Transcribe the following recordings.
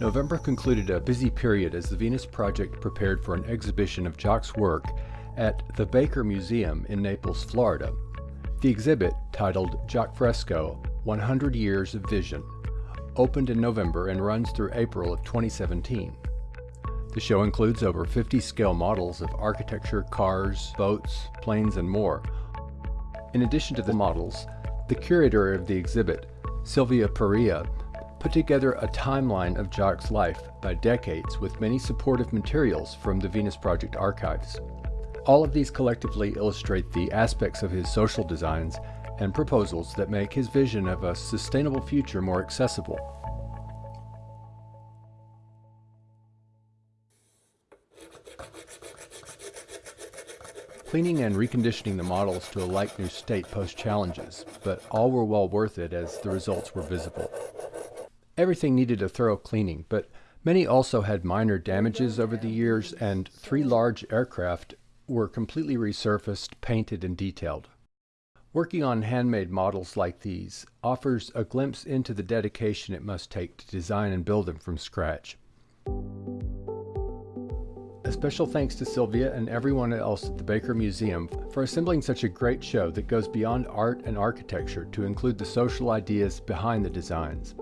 November concluded a busy period as the Venus Project prepared for an exhibition of Jacque's work at the Baker Museum in Naples, Florida. The exhibit, titled Jacque Fresco 100 Years of Vision, opened in November and runs through April of 2017. The show includes over 50 scale models of architecture, cars, boats, planes, and more. In addition to the models, the curator of the exhibit, Sylvia Perea, put together a timeline of Jacque's life by decades with many supportive materials from the Venus Project archives. All of these collectively illustrate the aspects of his social designs and proposals that make his vision of a sustainable future more accessible. Cleaning and reconditioning the models to a like-new state posed challenges, but all were well worth it as the results were visible. Everything needed a thorough cleaning, but many also had minor damages over the years and three large aircraft were completely resurfaced, painted, and detailed. Working on handmade models like these offers a glimpse into the dedication it must take to design and build them from scratch. A special thanks to Sylvia and everyone else at the Baker Museum for assembling such a great show that goes beyond art and architecture to include the social ideas behind the designs.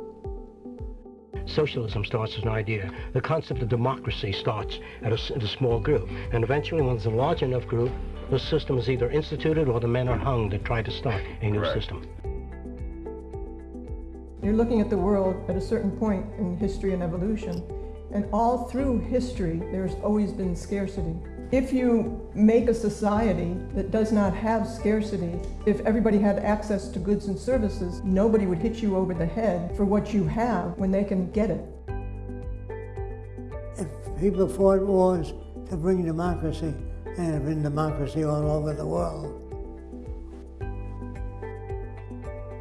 Socialism starts as an idea. The concept of democracy starts at a, at a small group. And eventually, when there's a large enough group, the system is either instituted or the men are hung that try to start a new system. You're looking at the world at a certain point in history and evolution. And all through history, there's always been scarcity. If you make a society that does not have scarcity, if everybody had access to goods and services, nobody would hit you over the head for what you have when they can get it. If people fought wars to bring democracy, there have been democracy all over the world.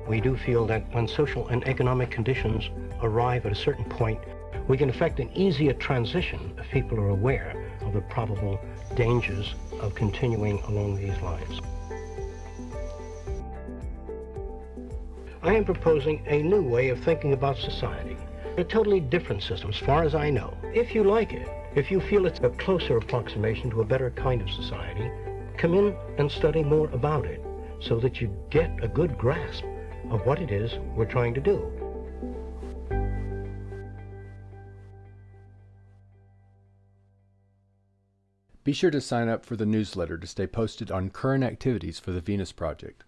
We do feel that when social and economic conditions arrive at a certain point, we can effect an easier transition if people are aware of the probable dangers of continuing along these lines. I am proposing a new way of thinking about society, a totally different system as far as I know. If you like it, if you feel it's a closer approximation to a better kind of society, come in and study more about it so that you get a good grasp of what it is we're trying to do. Be sure to sign up for the newsletter to stay posted on current activities for the Venus Project.